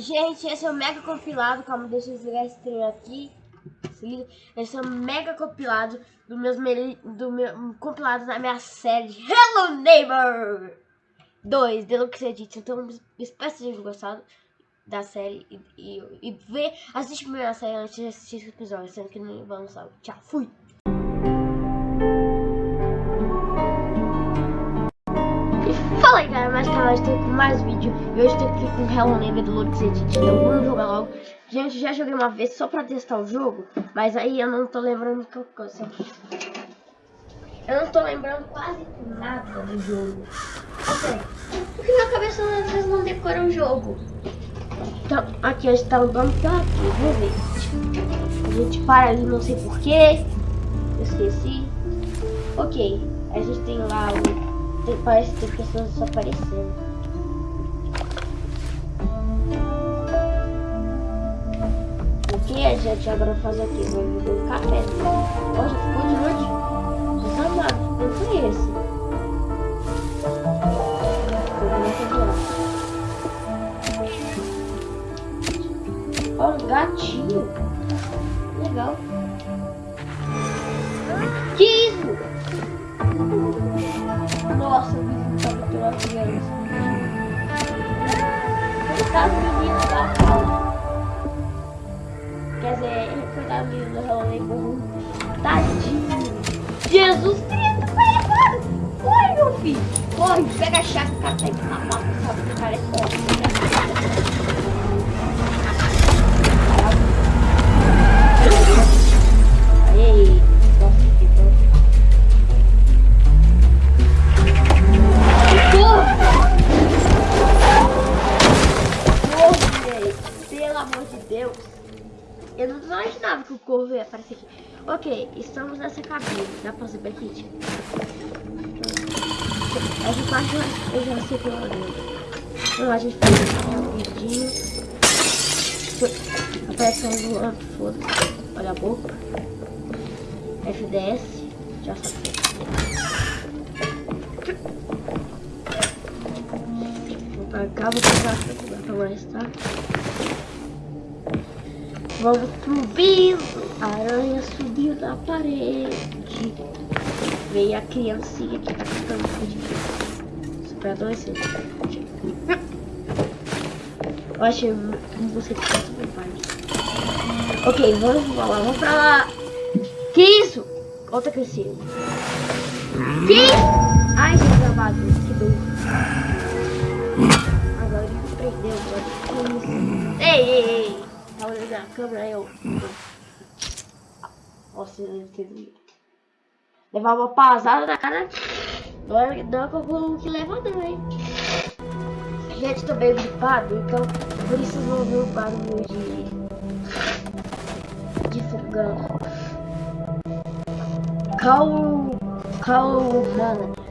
Gente, esse é o mega compilado. Calma, deixa eu desligar esse trem aqui. Esse é o mega compilado do meus do meu compilado da minha série Hello Neighbor 2 Deluxe Edition. Então, espero que vocês gostado da série e, e, e ver, assiste a primeira série antes de assistir esse episódio, sendo que não vamos lançar. Tchau, fui! Mais canal, estou com mais vídeo e hoje estou aqui com Hello Neighbor do Lux Edit, então vamos jogar logo. Gente, já joguei uma vez só pra testar o jogo, mas aí eu não tô lembrando que coisa. Eu não tô lembrando quase nada do jogo. Ok, porque minha cabeça às vezes não decora o jogo. Então, aqui a gente tá andando pra aqui, vamos ver. A gente para ali, não sei porquê. Eu esqueci. Ok, a gente tem lá o parece que tem pessoas desaparecendo. O que a gente agora faz aqui? Vai beber um café. Ó, já ficou de noite. Jesus amado, não foi esse. Ó, um gatinho. Legal. Que isso? Pela criança. Coitado do menino da. Quer dizer, coitado do menino do rolê com Tadinho. Jesus Cristo, corre, corre, meu filho. Corre, pega a chave, o cara tá indo na mão, sabe? O cara é forte. Eu não imaginava que o corvo ia aparecer aqui. Ok, estamos nessa cabine. Dá pra saber aqui, tipo. Essa parte eu já sei pelo menos. Então a gente faz rapidinho. Aparece um voando, foda-se. Olha a boca. FDS. Já sabe. Vou cá, vou pegar pra mais, tá? Vamos pro piso. A aranha subiu da parede. Veio a criancinha que tá cantando de Super adolescente. Eu achei você que tá super parte. Ok, vamos pra lá, vamos pra lá. Que isso? Outra crescida. Que? Ai, que gravado, que dor. Agora ele prendeu, agora. Ei, ei, ei. Tava olhando a câmera, eu... Nossa, eu não. Levar uma pasada na cara... Não é, não é como que leva não, hein. Gente, tô bem gripado, então por isso vão ver o barulho de... De fogão. Calma... Calma...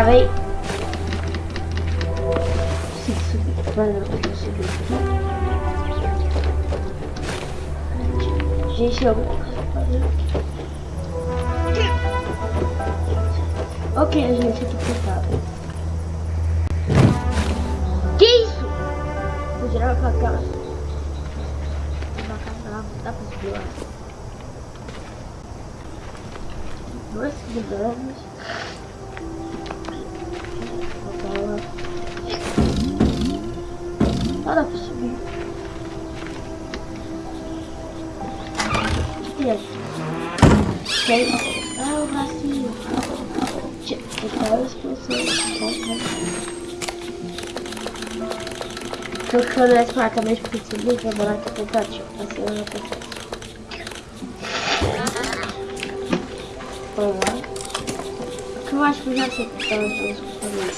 Travei. Se Se liga, vai morar aqui tentativo. Assim eu consigo. Vamos lá. Eu acho que já sei que estão as duas coisas.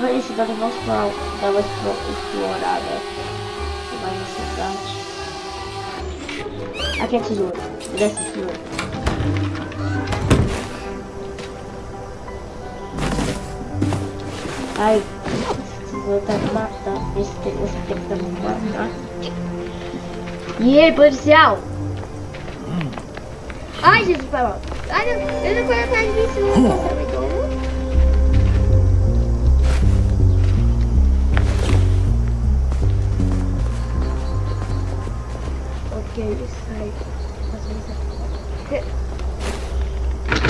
Vai esse dado vamos para uma explorada. Vai na cidade. Aqui é tesouro. Desce tesouro. Ai, E aí, policial? Ai, Jesus, vai lá. Ai, não, eu não vou atrás disso, não como. Ok, sai.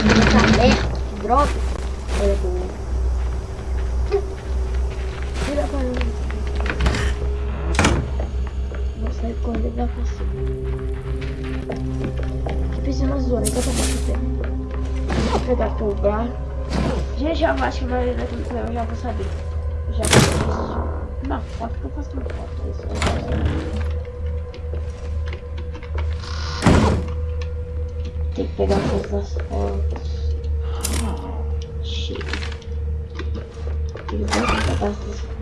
Essa merda, que droga. Que precisa uma zona, então tá bom. Vou pegar aqui o bar. Já já acho que vai daqui eu já vou saber. Eu já fiz uma foto que eu faço uma foto. Isso, eu faço. Tem que pegar todas as fotos. Chega. Tem que pegar essas fotos.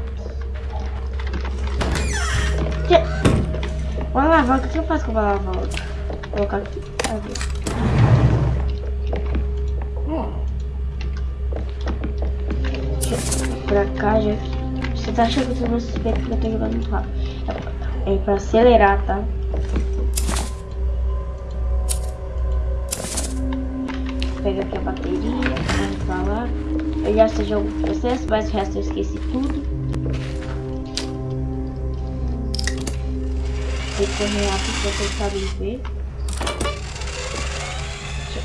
Uma alavanca, o que eu faço com uma alavanca? Vou colocar aqui. Pra cá, já. Você tá achando que eu tô suspeito que eu tô jogando muito rápido. É pra acelerar, tá? pega aqui a bateria, vamos pra lá. Eu já sei jogo vocês, mas o resto eu esqueci tudo. Correr rápido pra vocês sabem ver.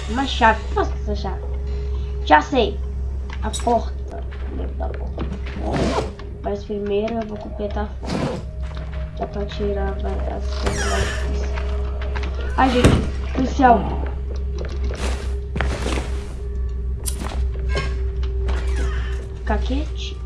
Uma chave, o que faço com essa chave? Já sei! A porta. Da porta. Mas primeiro eu vou completar a porta. Dá pra tirar as coisas mais Ai gente, policial. caquete. Não!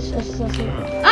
是是是。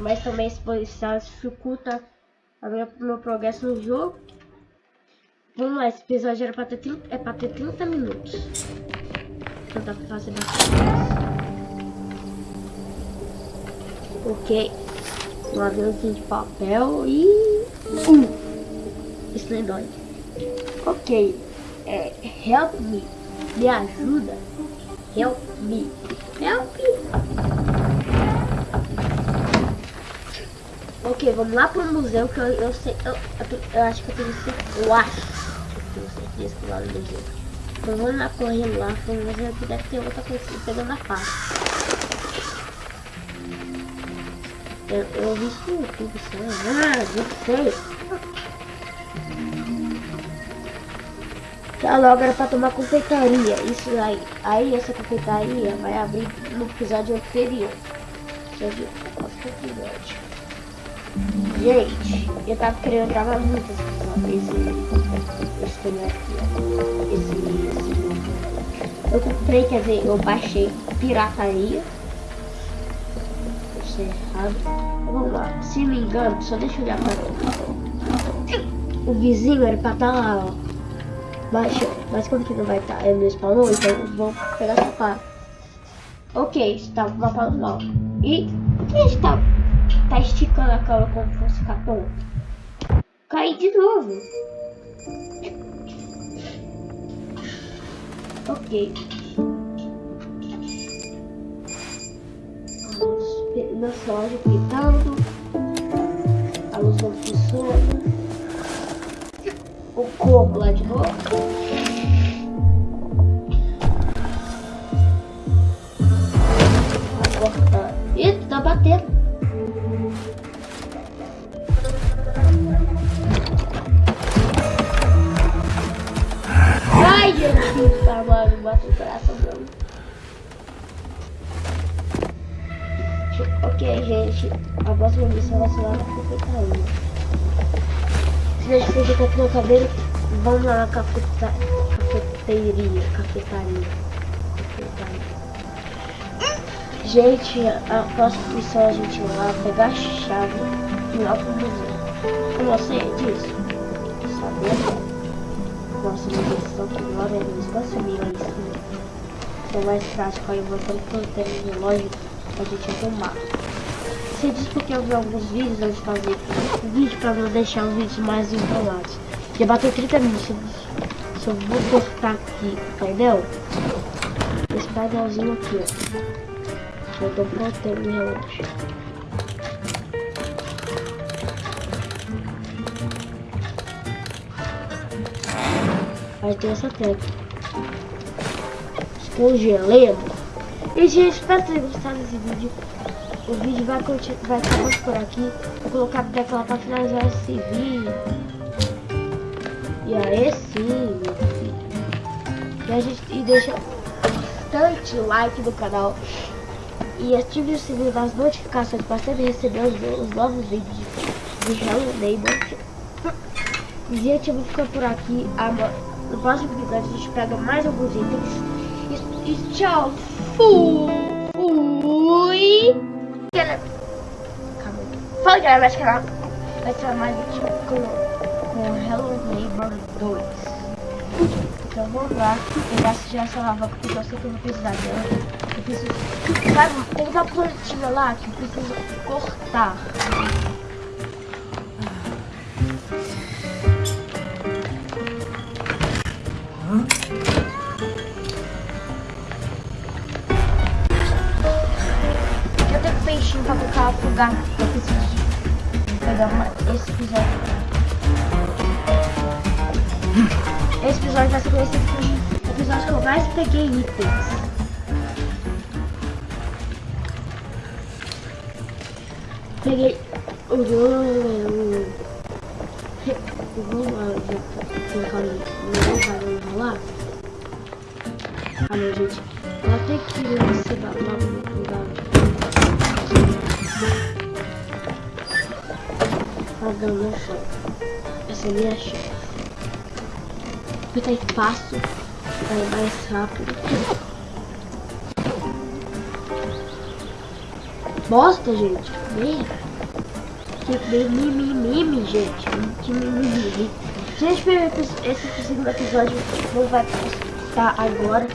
Mas também policial dificulta o meu progresso no jogo. Vamos lá, esse episódio era pra ter 30, é pra ter 30 minutos. Então dá pra fazer bastante Ok. Um aviãozinho de papel e... Um. Isso nem dói. Ok. É, help me. Me ajuda. Help me. Help me. Ok, vamos lá pro museu que eu, eu sei. Eu, eu, eu acho que eu tenho certeza. Eu acho que eu tenho certeza que lá no museu. Então vamos lá correndo lá, vamos ver que deve ter outra coisa pegando a parte. Eu, eu vi isso no YouTube, sei Ah, não sei. Tá logo era pra tomar confeitaria. Isso aí. Aí essa confeitaria vai abrir no episódio anterior. Episódio, episódio. Gente, eu tava querendo gravar muito esse, esse aqui, Esse, esse. Eu comprei, quer dizer, eu baixei pirataria. Isso é errado. Vamos lá, se me engano, só deixa eu olhar pra. O vizinho era pra estar tá lá, ó. Baixou, mas como que não vai estar? Tá, ele não spawnou, então vou pegar essa parte. Ok, está o mapa normal. E o que está Tá esticando a cama como se fosse capão. Caí de novo. Ok. Nossa loja pintando. A luz não funciona. O corpo lá de novo. Ih, tá batendo. O coração não. Ok, gente, a próxima missão vai ser lá na cafetaria. Se a gente com aqui no cabelo, vamos lá na cafeta... cafeteria, cafetaria. cafetaria. Gente, a próxima missão a gente vai lá pegar a chave e ir lá pro museu. Como você disso? Sabendo? Nossa, versão que agora é no espaço mil aí sim. Então mais prático voltando pro termo de loja a gente arrumar. Você diz porque eu vi alguns vídeos antes de fazer o vídeo pra não deixar os vídeos mais enrolados. Já bateu 30 minutos. Só vou cortar aqui o painel. Esse painelzinho aqui, ó. Eu tô pronto, meu relógio. Aí tem essa tecla. Congelemos. E gente, espero ter gostado desse vídeo. O vídeo vai, vai acabar por aqui. Vou colocar a tecla para finalizar esse vídeo. E aí sim, meu filho. E, a gente, e deixa bastante like no canal. E ative o sininho das notificações para sempre receber os, os novos vídeos de Hello Neighbor. Gente, eu vou ficar por aqui. No próximo episódio a gente pega mais alguns itens. E, tchau. Fui. Calma. Fala galera, vai canal. Vai ser mais um vídeo com, Hello Neighbor 2. Então vamos lá. Pegar já essa lava porque eu sei que eu vou precisar dela. Eu preciso. Sabe, tem uma plantinha lá que eu preciso cortar. Eu preciso pegar uma, esse episódio. Esse episódio vai ser o episódio que eu mais peguei itens. Peguei o Vamos lá, colocar no vai enrolar. Ah, meu gente, ela tem que nesse lugar. Pagando o chão. Essa é minha chave. Fica espaço. É mais rápido. bosta, gente. Merda. Que mimimi, gente. Que mimimi. Gente, esse segundo episódio não vai postar agora.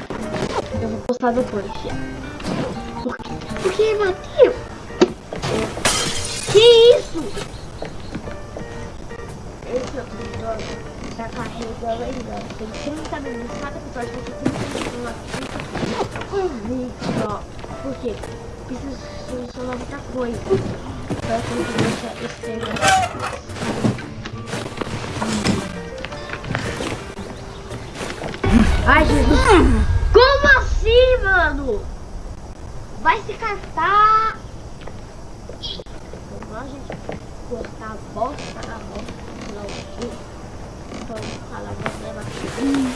Eu vou postar depois. Por quê? Porque, Matheus? Que? Esse episódio tá carregando ainda. Tem 30 minutos. Cada episódio vai ter 30 minutos. Um vídeo só. Por quê? Precisa solucionar muita coisa. Pra conseguir esse negócio. Ai, Jesus. Como assim, mano? Vai se catar. Vamos lá, gente. Cortar a bosta na bosta. Não, Vamos falar problema aqui.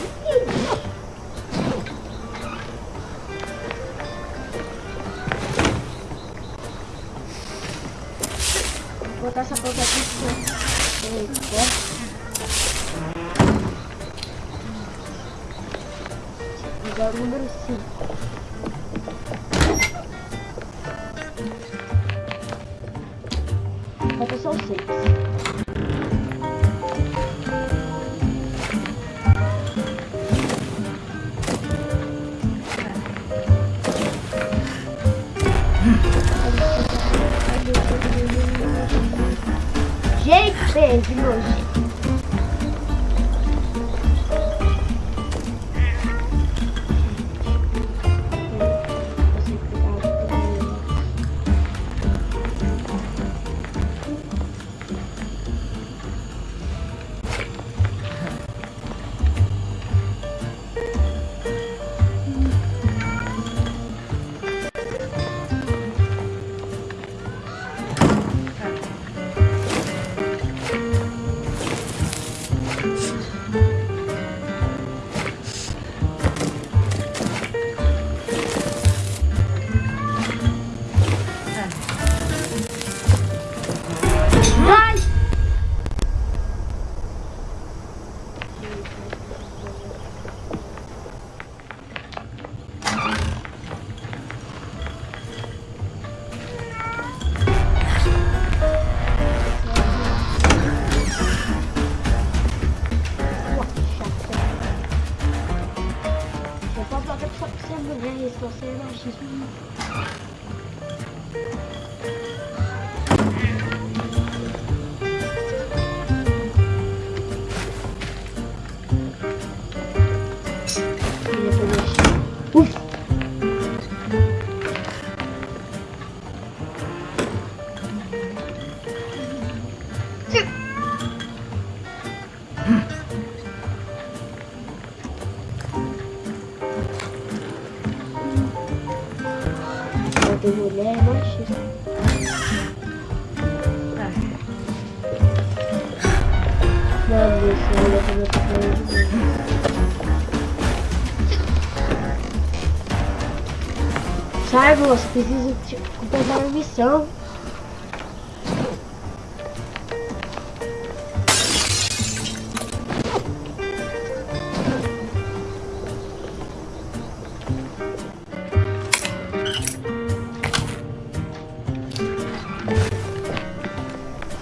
Preciso completar a missão.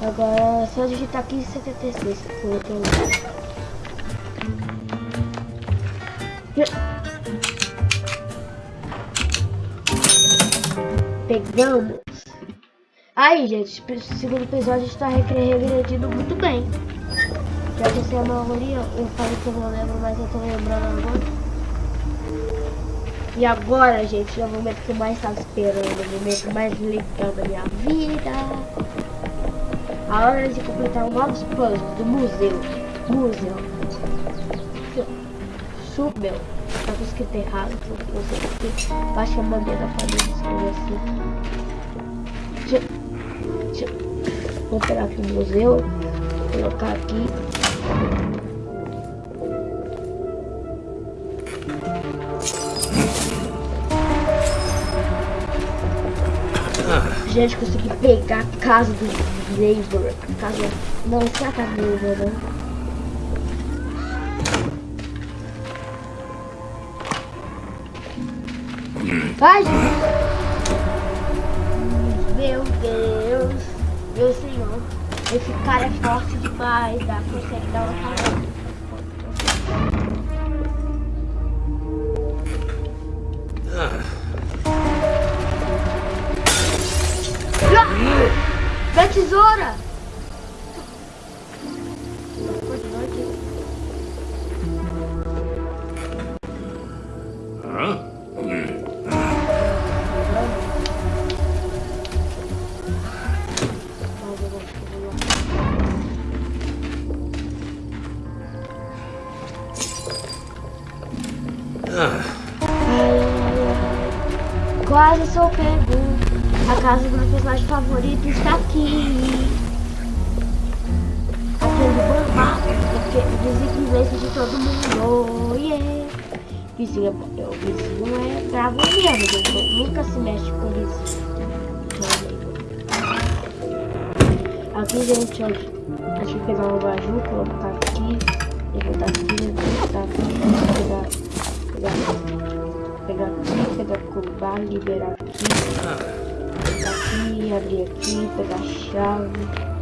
Agora é só digitar 1576 pro outro lado. Pegamos. Aí, gente, segundo episódio está regredindo muito bem. Já que sei a maioria, eu falei que eu não lembro, mas eu tô lembrando agora. E agora, gente, é o momento que eu mais estava esperando, o momento mais legal da minha vida. A hora de completar novos puzzles do museu. Museu. Subeu. Tá escrito errado, porque você aqui. Baixa a bandeira família escrever assim. Vou pegar aqui o museu. Colocar aqui. Gente, consegui pegar a casa do Labor. Casa. Não, isso é a casa do Labor, né? Vai, gente. Esse cara é forte demais, dá, consegue dar uma carona. Da tesoura! Ó. Deixa eu pegar um baju, colocar aqui. Levantar aqui, levantar aqui. Pegar, pegar, pegar aqui, pegar cobar, liberar aqui. Pegar aqui, abrir aqui, pegar a chave.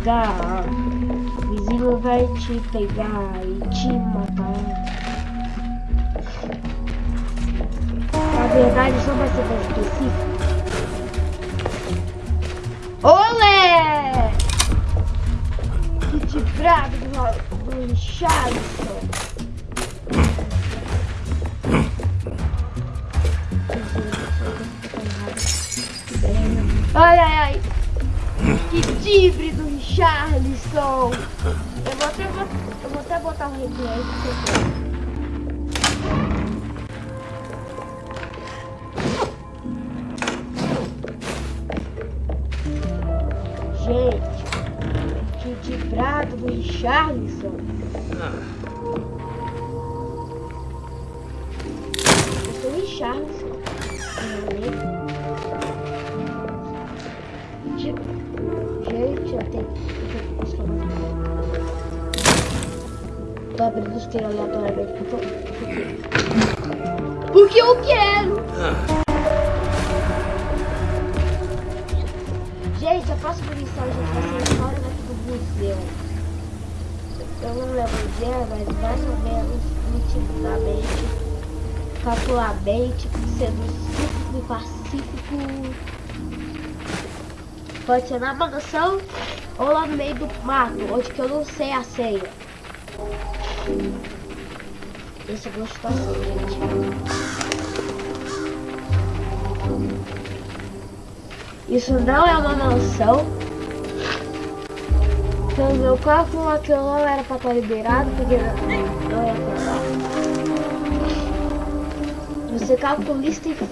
Pegar. O vizinho vai te pegar Gente, que de brado do Richarlison. Eu sou o Richarlison. Gente, eu tenho. Tô abrindo os tiros aleatoriamente porque eu- porque eu quero. Próxima missão, gente, vai ser fora daqui do museu. Eu não lembro o dia, mas mais ou menos, nitidamente, calculamente, sendo simples e pacífico. Pode ser na mansão ou lá no meio do mato, onde que eu não sei a senha. Essa é a situação, gente. Isso não é uma mansão. Então meu cálculo aquilo não era pra estar liberado, porque não é pra. Você. Não calculista, e frio.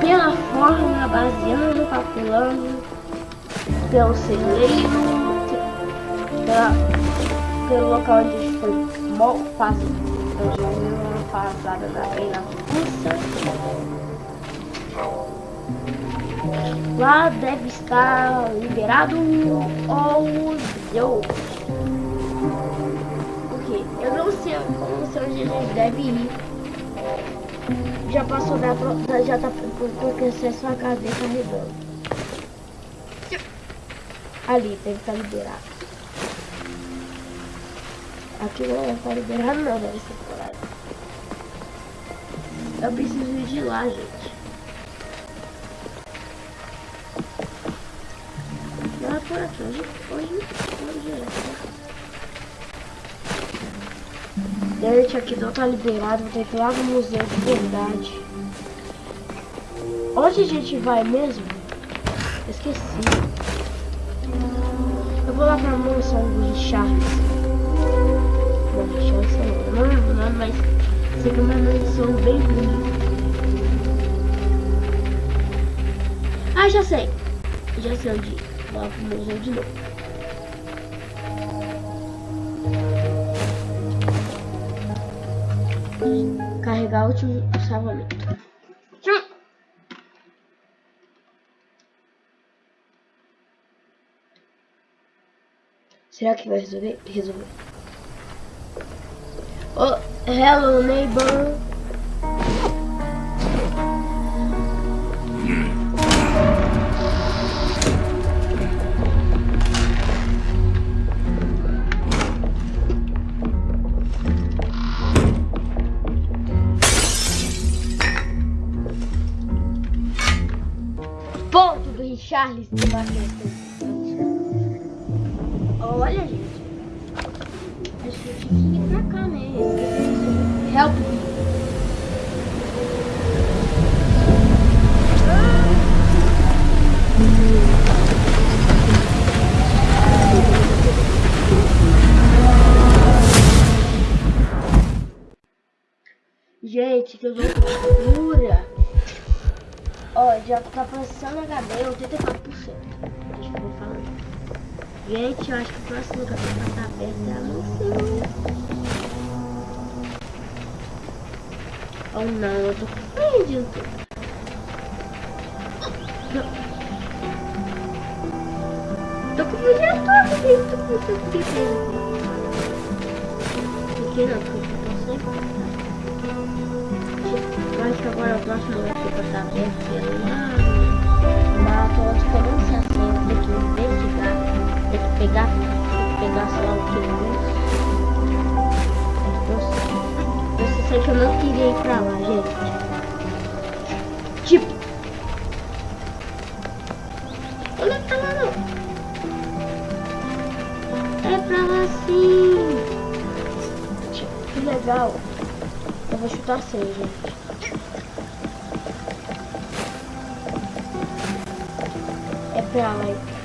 Pela fórmula, baseando, calculando, pelo celeiro, pela, pelo local onde a gente foi passada da bem na Rússia. Lá deve estar liberado ou não. Porque eu não sei, eu não sei onde eles devem ir. Já passou da pro- já tá porque acesso a casa carregando. Ali, deve estar liberado. Aqui não vai estar liberado não, deve ser. Eu preciso ir de lá, gente. Não é por aqui, hoje, hoje, hoje é. Dirt aqui não tá liberado, vou ter que ir lá no museu de verdade. Onde a gente vai mesmo? Esqueci. Eu vou lá pra mansão de Charles. Bom, Charles é o nome, mas que é uma mansão bem bonita. Ah, já sei. Já sei onde. Vou lá pro museu de novo. Carregar o último salvamento. Será que vai resolver? Resolver. Oh, hello neighbor. Ponto do Richarlison. Olha, gente. Pra cá mesmo. Help me. Gente, que loucura! Ó, já tá passando HD 84%. Gente, eu acho que o próximo lugar pra estar aberto é a mansão. Oh não, eu tô perdido. Tô com o vídeo todo, gente. Tô com o vídeo Aqui não, porque eu tô sempre. Eu acho que agora o próximo lugar pra estar aberto é lá. Mas eu acho pegar, pegar, lá o que. Eu, eu sei que eu não queria ir pra lá, gente. Tipo. Olha pra lá não. É pra lá sim. Tipo, que legal. Eu vou chutar seis, gente. É pra lá.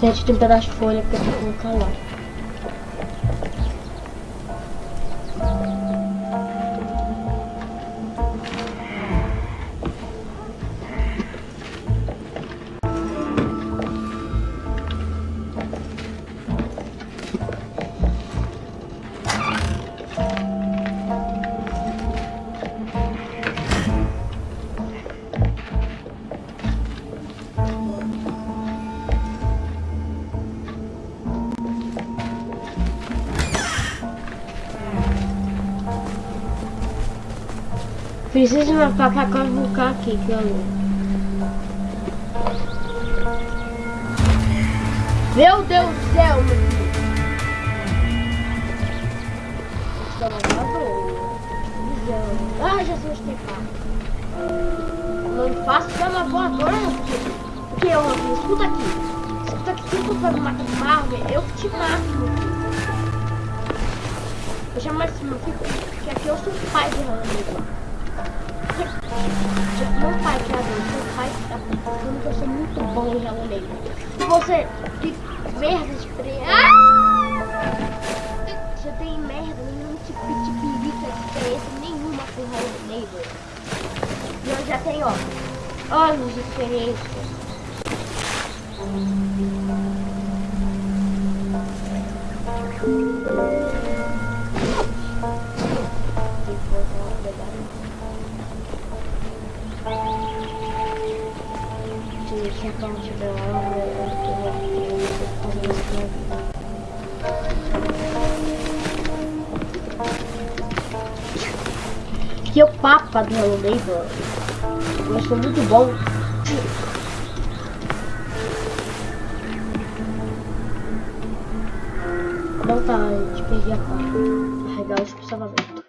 Gente, tem um pedaço de folha pra eu colocar lá. Preciso me pra cavucar aqui, que eu Meu Deus do céu, meu filho. Ah, já sei onde Não faço cama voadora, porque eu escuta aqui. Escuta aqui, se tu for me matar de Marvel, eu te mato, meu filho. Eu chamo assim, meu filho, que aqui eu sou pai de Hannah meu pai criador, meu pai tá pensando que eu sou muito bom em Hello Neighbor. E você, que merda de pre... Ah! Você tem merda, nenhum tipo de perica de experiência nenhuma com Hello Neighbor. E eu já tenho, ó, anos de experiência. se O Hello Neighbor. Eu sou muito bom. Não tá, gente, perdi a pá. Carregar que ver.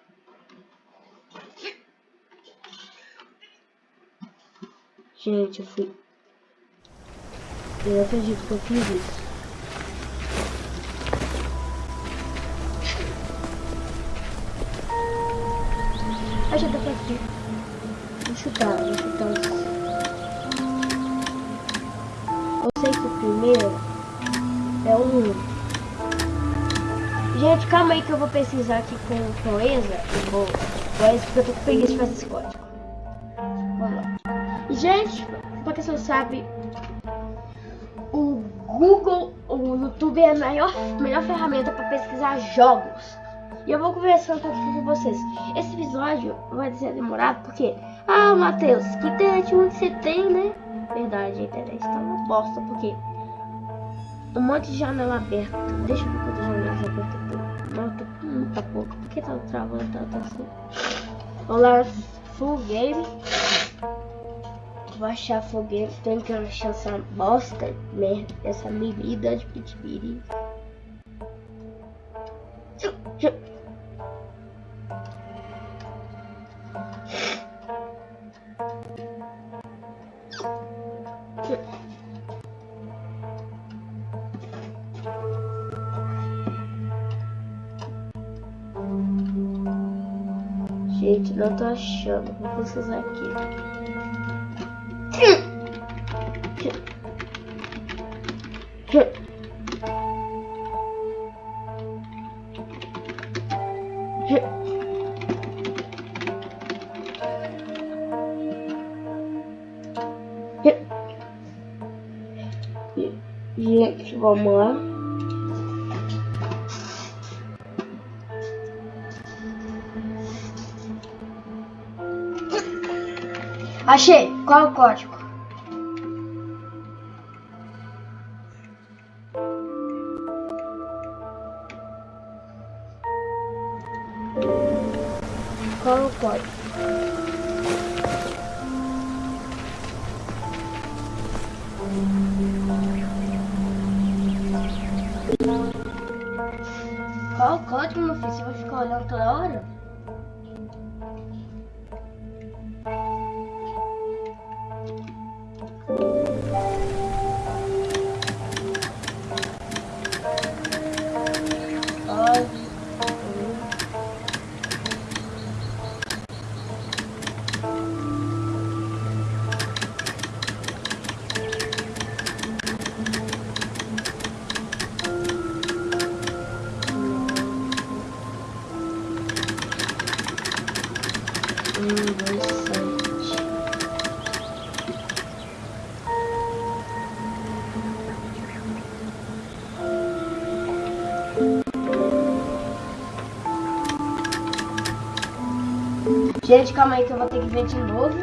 Gente, eu fui eu acredito que eu fiz isso. Vou pesquisar aqui com proeza. Eu vou. Proeza, porque eu tô com preguiça de fazer esse código. Vamos lá. Gente, pra quem não sabe, Google, o YouTube é a maior, melhor ferramenta para pesquisar jogos. E eu vou conversar um com vocês. Esse episódio vai ser demorado porque... Ah, Matheus, que internet ruim você tem, né? Verdade, a internet tá uma bosta porque... Um monte de janela aberta. Deixa eu ver quantas janelas abertas Não, tô muita pouca. Por que tá travando tanto assim? Vamos lá, full game vou achar foguete, tenho que achar essa bosta, merda, essa bebida de pitibiri. Não tô achando. Vou precisar aqui. Gente, vamos lá. Achei. Qual o código? Qual o código? Qual o código, meu filho? Você vai ficar olhando toda hora? Gente, calma aí que eu vou ter que ver de novo.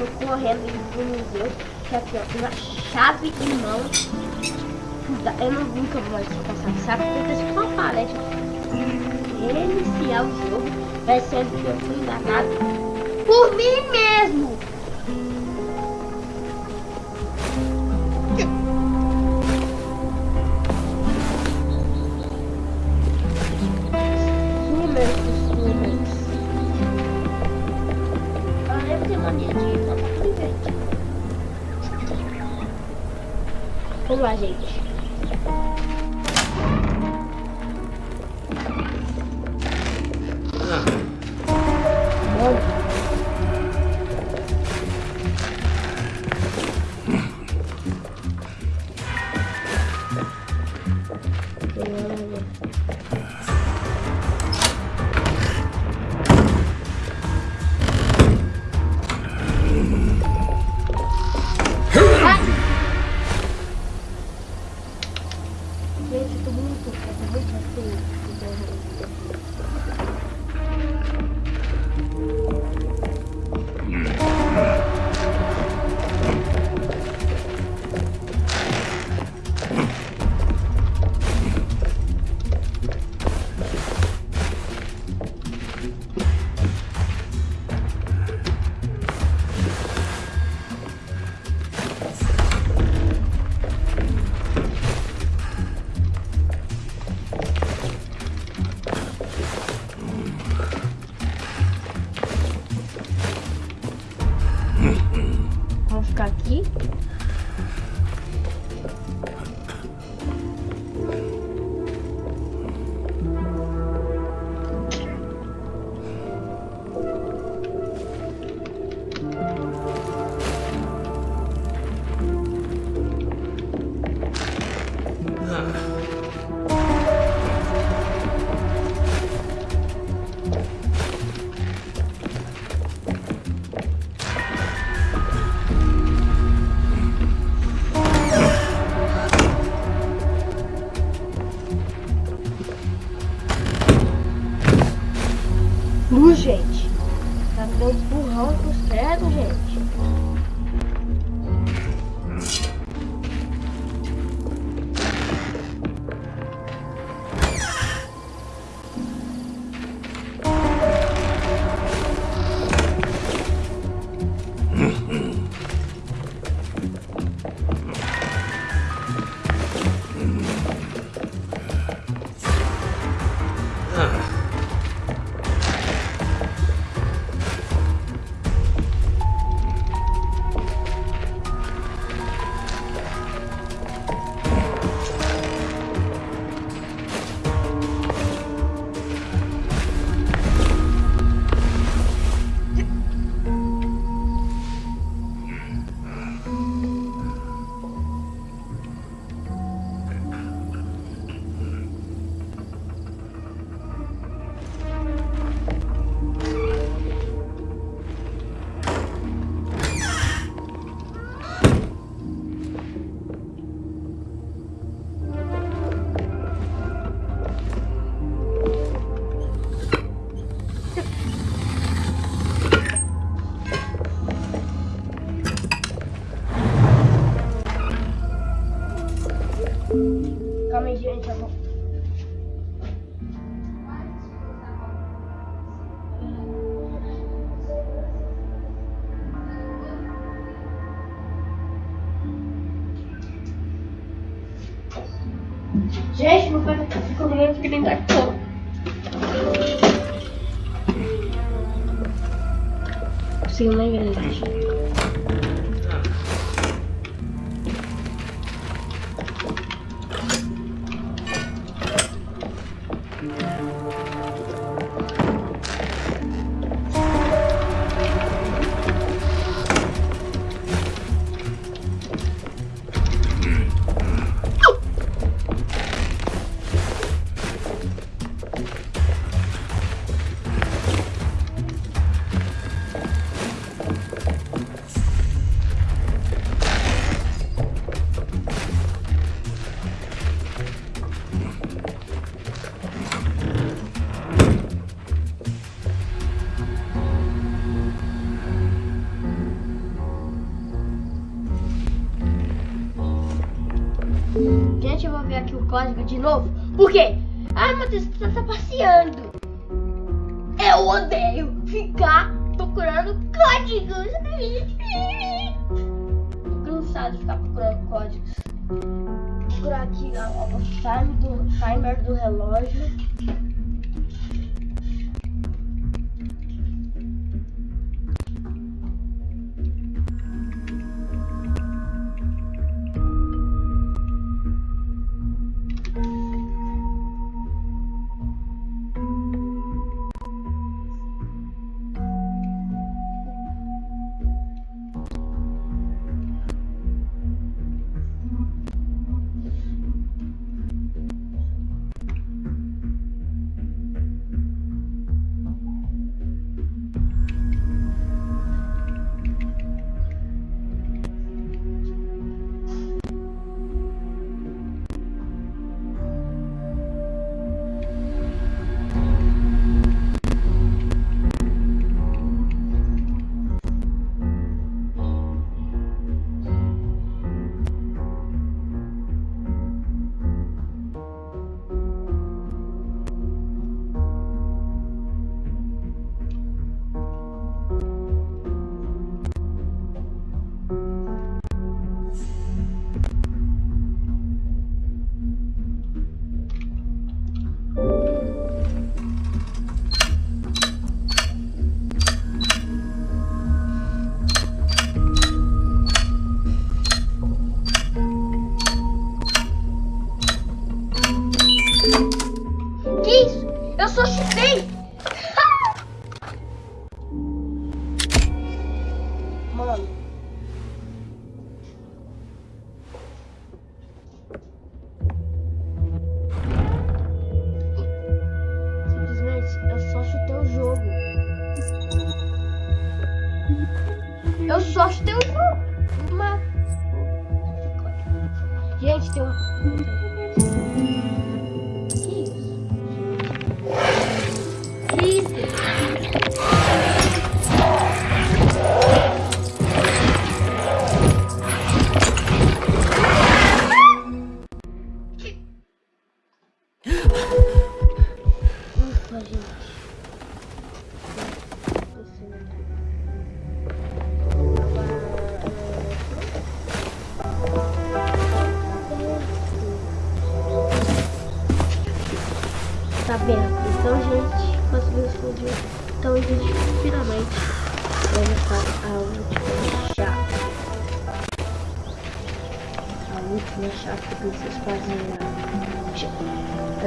Tô correndo pro museu. Que aqui, ó, uma chave em mão. Eu não nunca vou mais passar, sabe? Porque se for palete, iniciar o jogo, vai ser que eu fui enganado por mim mesmo. Vamos lá, gente.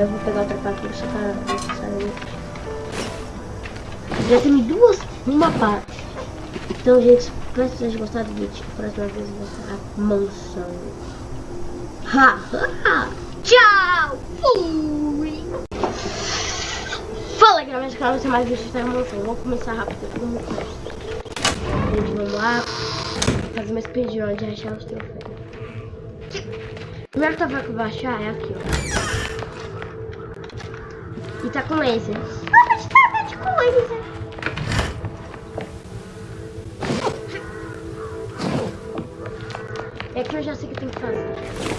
Eu vou pegar outra parte só sai Já tem duas numa parte. Então, gente, espero que vocês gostado do vídeo. Próxima vez vai ser a mansão. Ha, ha, ha. Tchau! Fui! Fala galera, mas claro, você mais vídeos da emoção. Vamos começar rápido, como Gente, vamos lá. Fazer uma speedrun de achar os troféus. Primeiro que eu vou achar é aqui, ó. E tá com laser. Mas tá, com. É que eu já sei o que tem que fazer.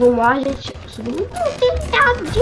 Vamos lá, gente. Subindo um telhado de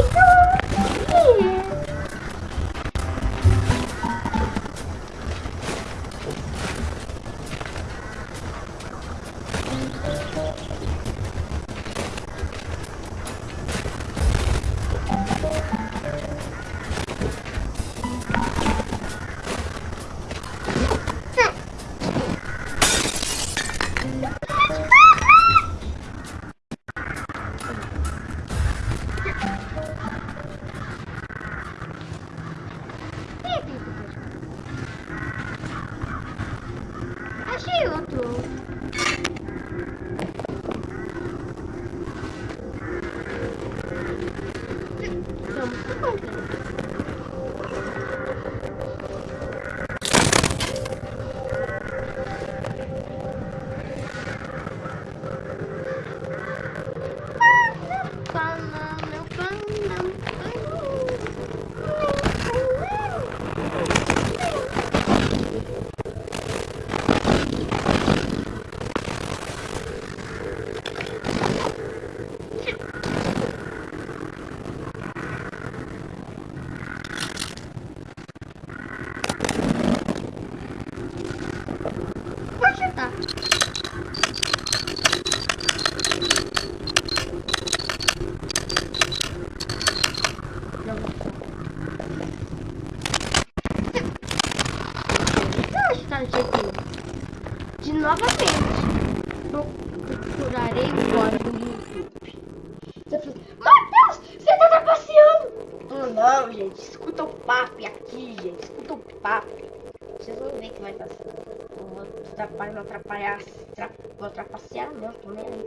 atrapalhar, não atrapalhar. Tra... Vou trapacear, não. Tô nem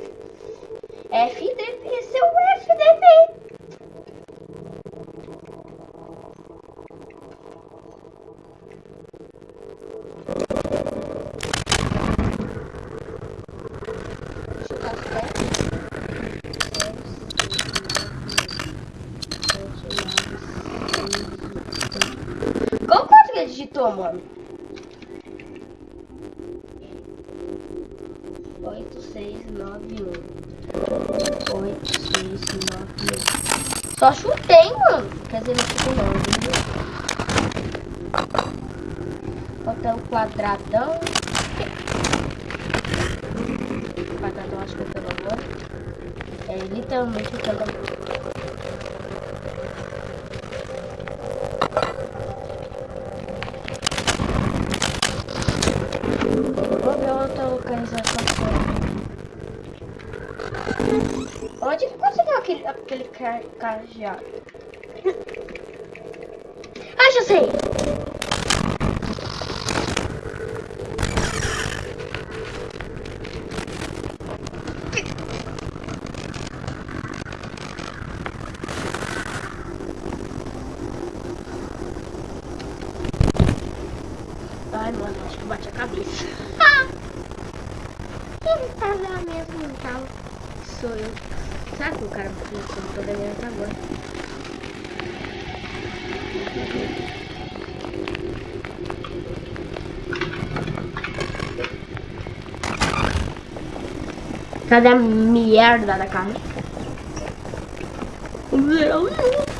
Só chutei, mano. Quer dizer, não chutei não, viu? Falta o quadradão. Quadradão acho que eu pelo agora. É literalmente o quadradão. Vou ver outra localização. Onde que conseguiu aquele, aquele ca- cajado? Ah, já sei! Ai, mano, acho que bate a cabeça. Quem tá lá mesmo, então? Sou eu. Sabe que o cara bateu no som? Tô devendo até agora. Cadê a merda da carne? Mano.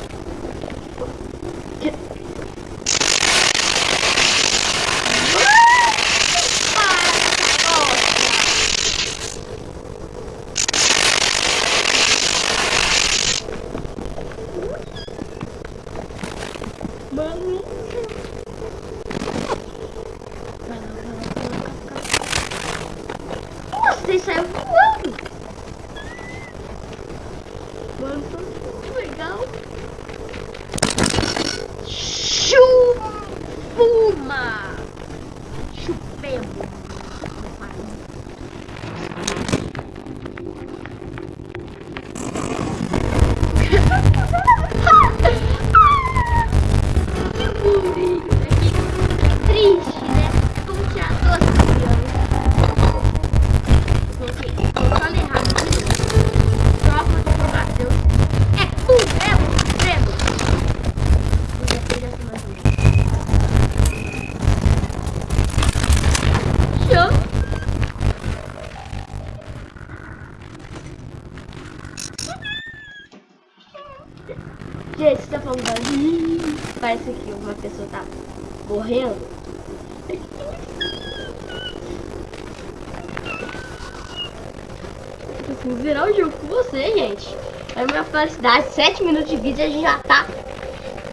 É a minha felicidade. 7 minutos de vídeo a gente já tá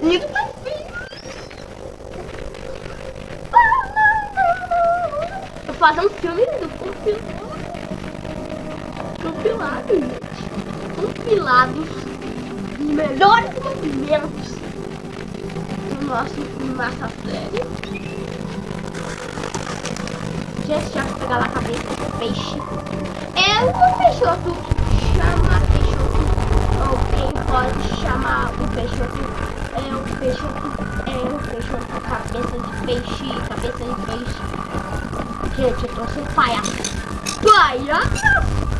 indo pra fim. Vou fazer um filme do compilado. Compilado, gente. Compilado. Os melhores momentos do nosso massa série. Gente, já vou pegar lá a cabeça do peixe. É o peixoto. Pode chamar o peixoto. É o peixoto. É o peixoto. Cabeça de peixe. Cabeça de peixe. Gente, eu tô sem palhaço. Palhaço! Belém,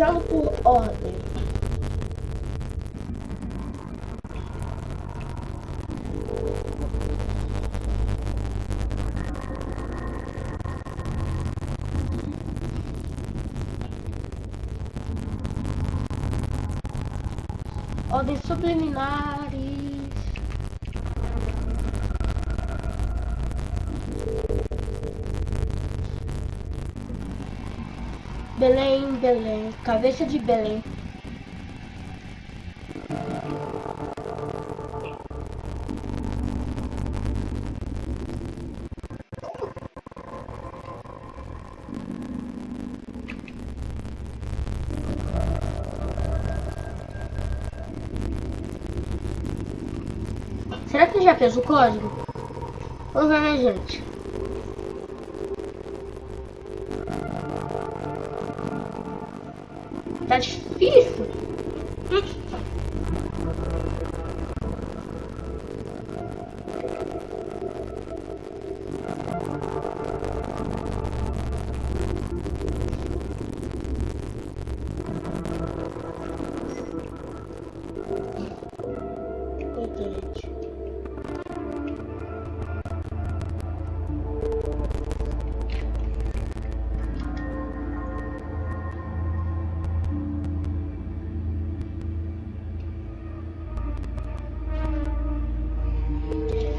Pesquisando por ordem. Ordens subliminares. Cabeça de Belém. Será que já fez o código? Vamos ver, gente?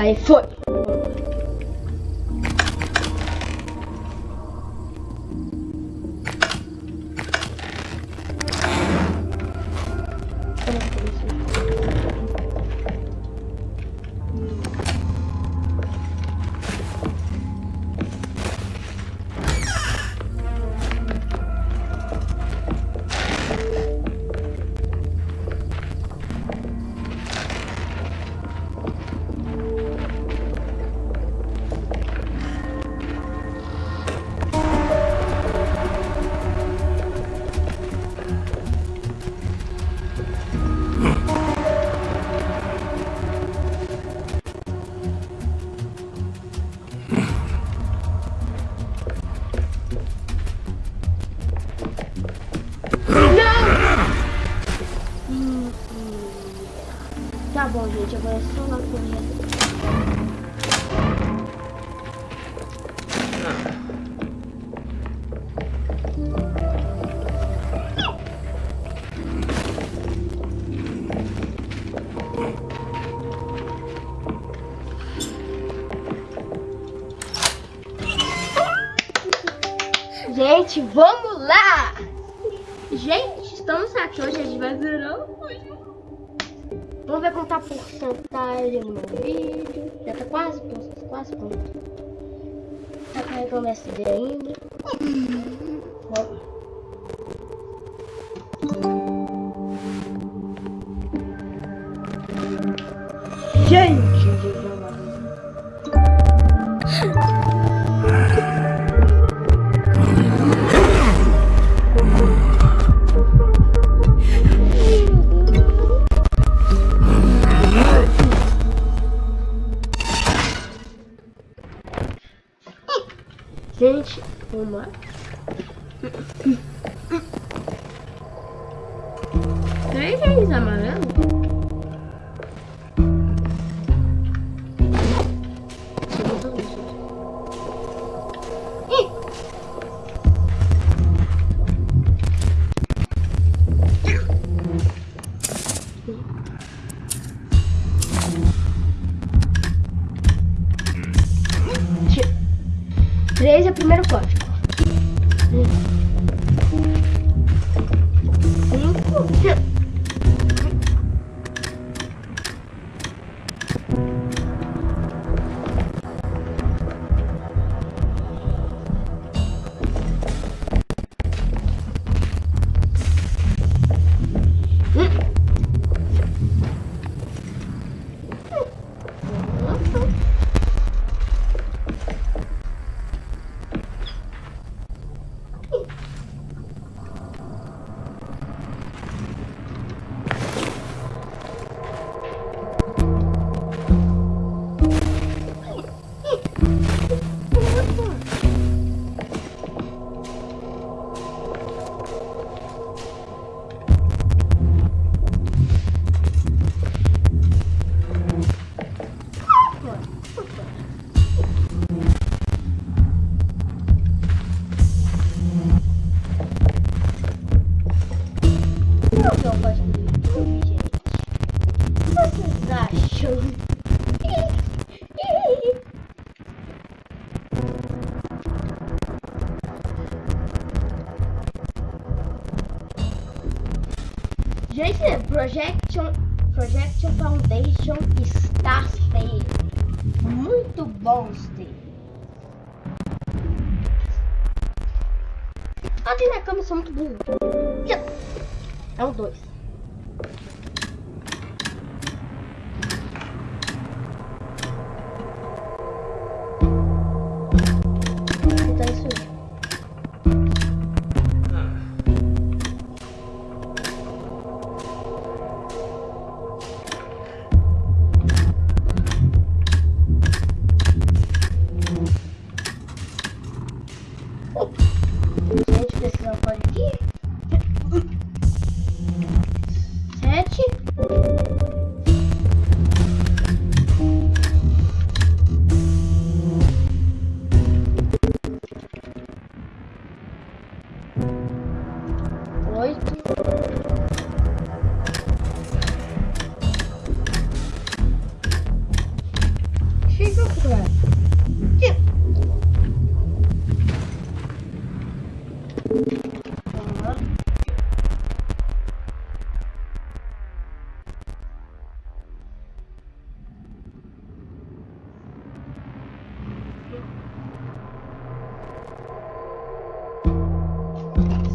Aí foi. Quase pronto. Tá carregando SD ainda.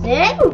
Sério?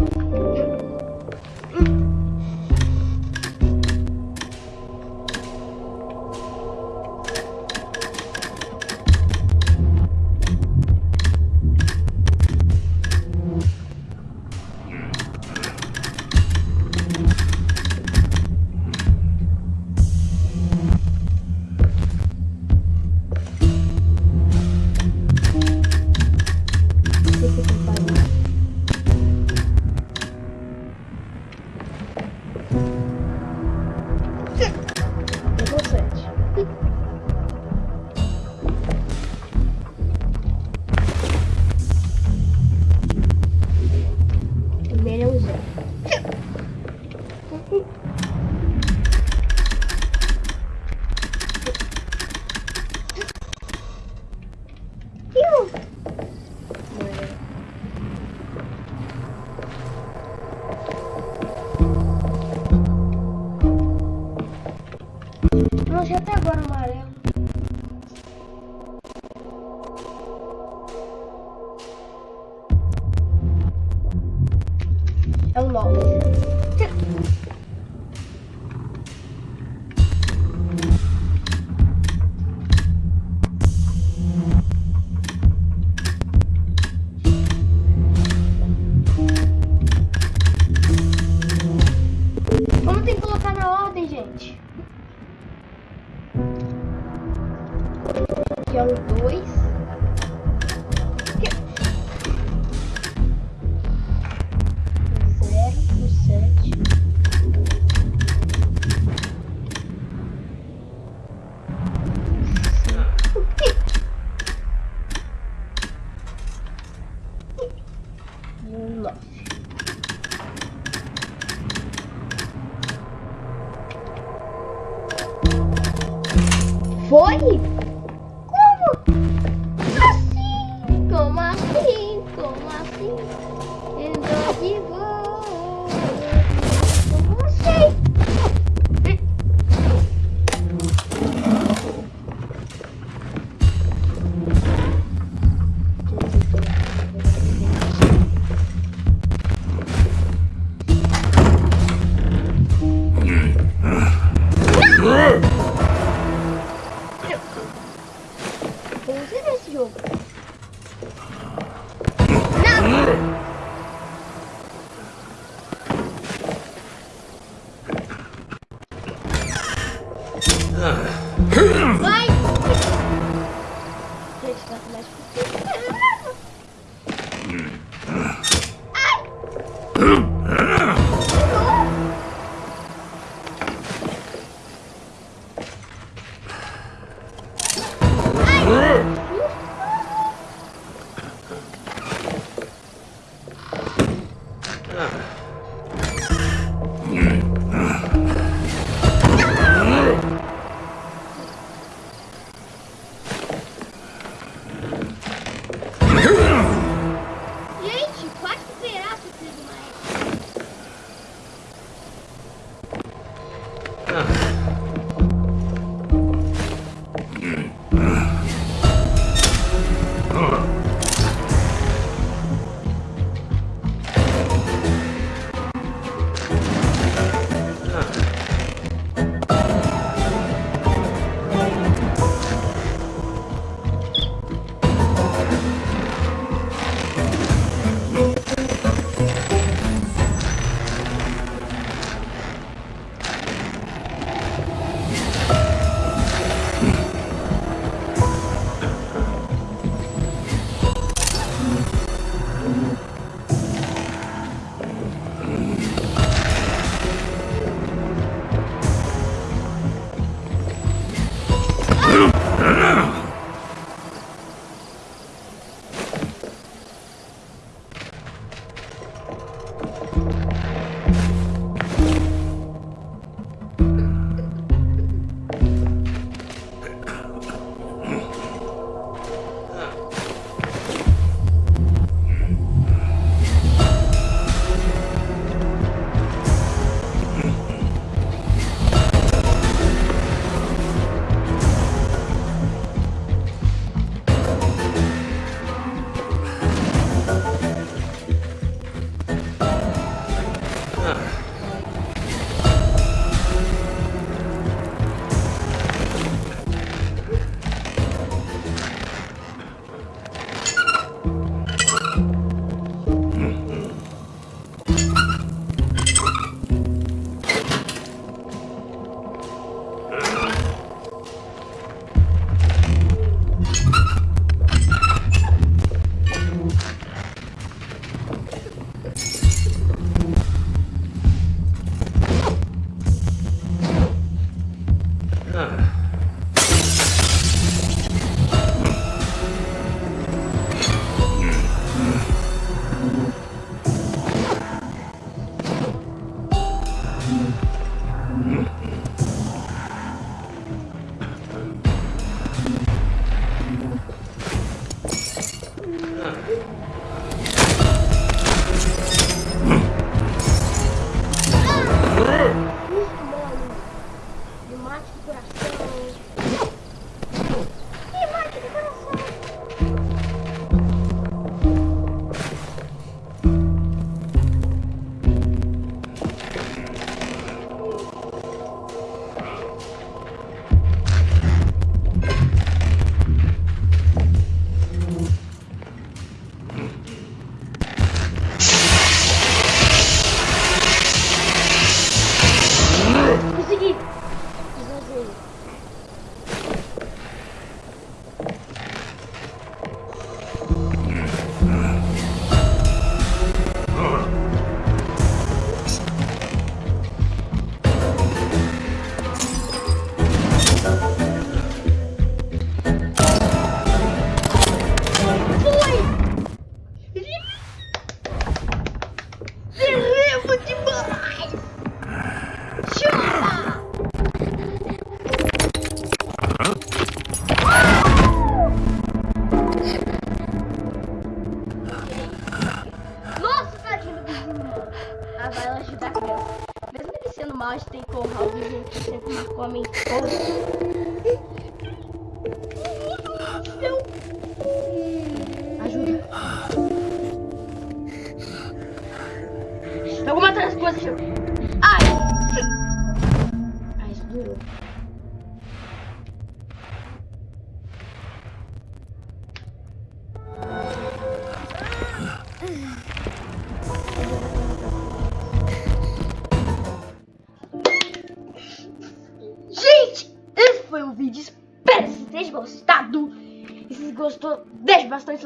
Não!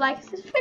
Like e